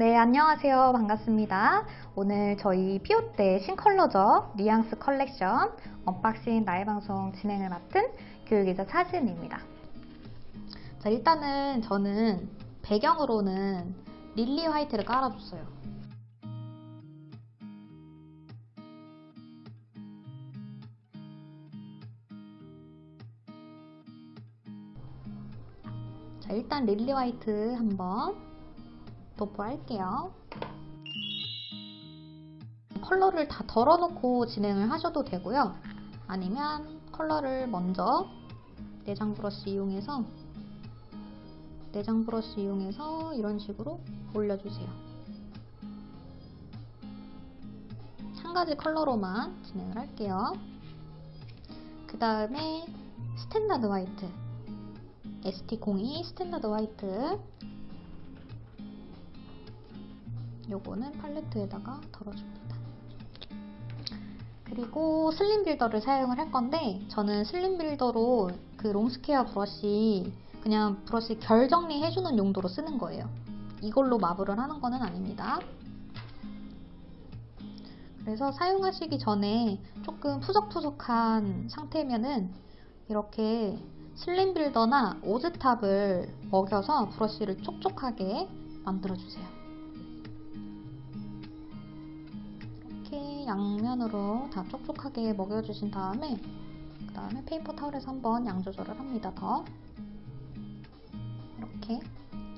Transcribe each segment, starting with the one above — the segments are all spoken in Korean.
네, 안녕하세요. 반갑습니다. 오늘 저희 피오때 신컬러죠. 리앙스 컬렉션 언박싱 라이브 방송 진행을 맡은 교육이자 사진입니다. 자, 일단은 저는 배경으로는 릴리 화이트를 깔아줬어요. 자, 일단 lily white 한번 도포할게요. 컬러를 다 덜어놓고 진행을 하셔도 되고요. 아니면 컬러를 먼저 내장 브러쉬 이용해서 내장 브러쉬 이용해서 이런 식으로 올려주세요. 한 가지 컬러로만 진행을 할게요. 그 다음에 standard white ST02 standard white 요거는 팔레트에다가 덜어줍니다. 그리고 slim builder를 사용을 할 건데 저는 slim builder로 그 long square 브러쉬 그냥 브러쉬 결 정리해주는 용도로 쓰는 거예요. 이걸로 마블을 하는 거는 아닙니다. 그래서 사용하시기 전에 조금 푸석푸석한 상태면은 이렇게 slim builder나 오즈탑을 먹여서 브러쉬를 촉촉하게 만들어주세요. 양면으로 다 촉촉하게 먹여주신 다음에 그 다음에 paper towel에서 한번 양 조절을 합니다. 더 이렇게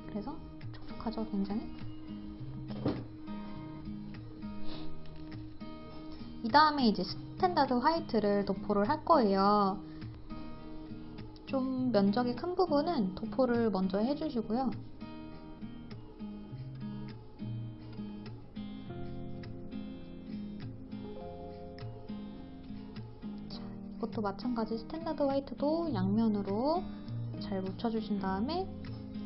그래서 촉촉하죠 굉장히. 이 다음에 이제 standard white를 도포를 할 거예요. 좀 면적이 큰 부분은 도포를 먼저 해주시고요. 이것도 마찬가지 standard white도 양면으로 잘 묻혀주신 다음에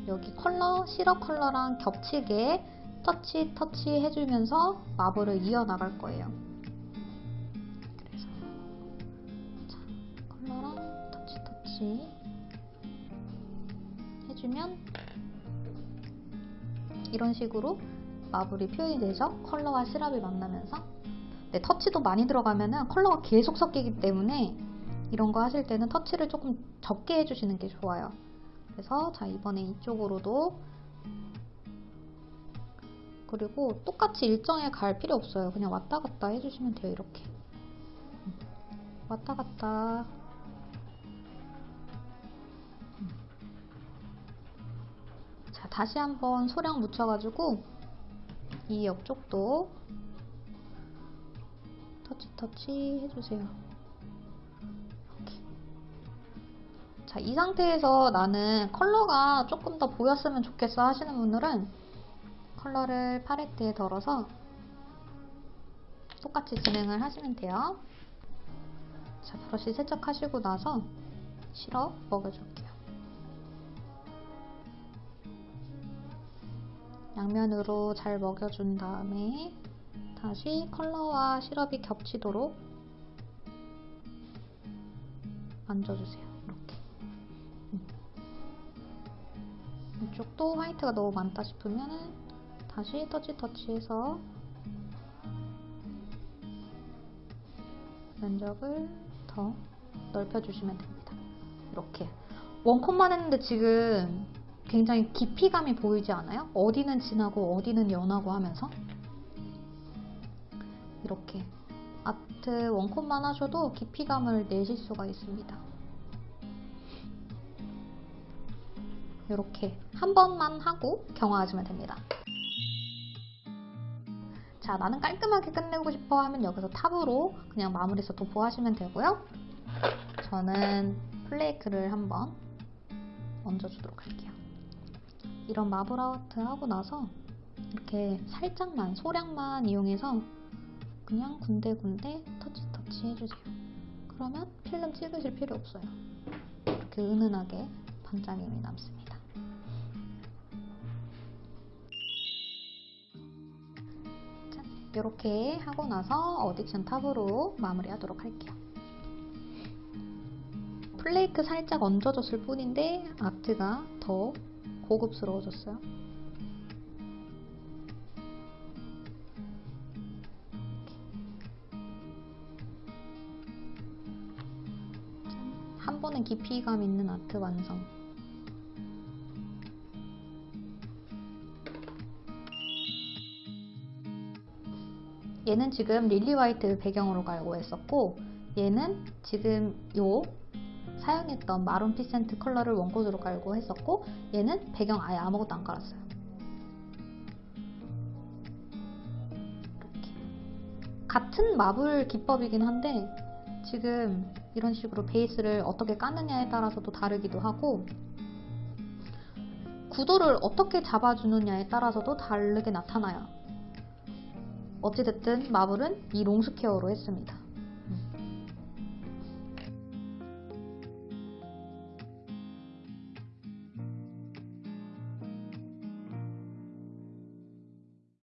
여기 컬러, 시럽 컬러랑 겹치게 터치 터치 해주면서 마블을 이어나갈 거예요. 그래서 자, 컬러랑 터치 터치 해주면 이런 식으로 마블이 표현이 되죠. 컬러와 시럽이 만나면서 네, 터치도 많이 들어가면 컬러가 계속 섞이기 때문에 이런 거 하실 때는 터치를 조금 적게 해주시는 게 좋아요. 그래서 자 이번에 이쪽으로도 그리고 똑같이 일정에 갈 필요 없어요. 그냥 왔다 갔다 해주시면 돼요. 이렇게 왔다 갔다 자 다시 한번 소량 묻혀가지고 이 옆쪽도 터치 터치 해주세요. 자, 이 상태에서 나는 컬러가 조금 더 보였으면 좋겠어 하시는 분들은 컬러를 팔레트에 덜어서 똑같이 진행을 하시면 돼요. 자, 브러쉬 세척하시고 나서 시럽 먹여줄게요. 양면으로 잘 먹여준 다음에 다시 컬러와 시럽이 겹치도록 만져주세요. 이쪽도 화이트가 너무 많다 싶으면 다시 터치 터치해서 면적을 더 넓혀주시면 됩니다. 이렇게 원컷만 했는데 지금 굉장히 깊이감이 보이지 않아요? 어디는 진하고 어디는 연하고 하면서 이렇게 아트 원컷만 하셔도 깊이감을 내실 수가 있습니다. 이렇게 한 번만 하고 경화하시면 됩니다. 자, 나는 깔끔하게 끝내고 싶어 하면 여기서 탑으로 그냥 마무리해서 도포하시면 되고요. 저는 플레이크를 한번 얹어주도록 할게요. 이런 마블 아트 하고 나서 이렇게 살짝만, 소량만 이용해서 그냥 군데군데 터치 터치 해주세요. 그러면 필름 찍으실 필요 없어요. 이렇게 은은하게 반짝임이 남습니다. 자, 이렇게 하고 나서 어딕션 탑으로 마무리하도록 할게요. 플레이크 살짝 얹어줬을 뿐인데 아트가 더 고급스러워졌어요. 한 번에 깊이감 있는 아트 완성. 얘는 지금 릴리 화이트 배경으로 갈고 했었고 얘는 지금 요 사용했던 마룬 피센트 컬러를 one coat으로 깔고 했었고 얘는 배경 아예 아무것도 안 깔았어요. 이렇게 같은 마블 기법이긴 한데 지금 이런 식으로 베이스를 어떻게 까느냐에 따라서도 다르기도 하고 구도를 어떻게 잡아주느냐에 따라서도 다르게 나타나요. 어찌됐든 마블은 이 long square로 했습니다.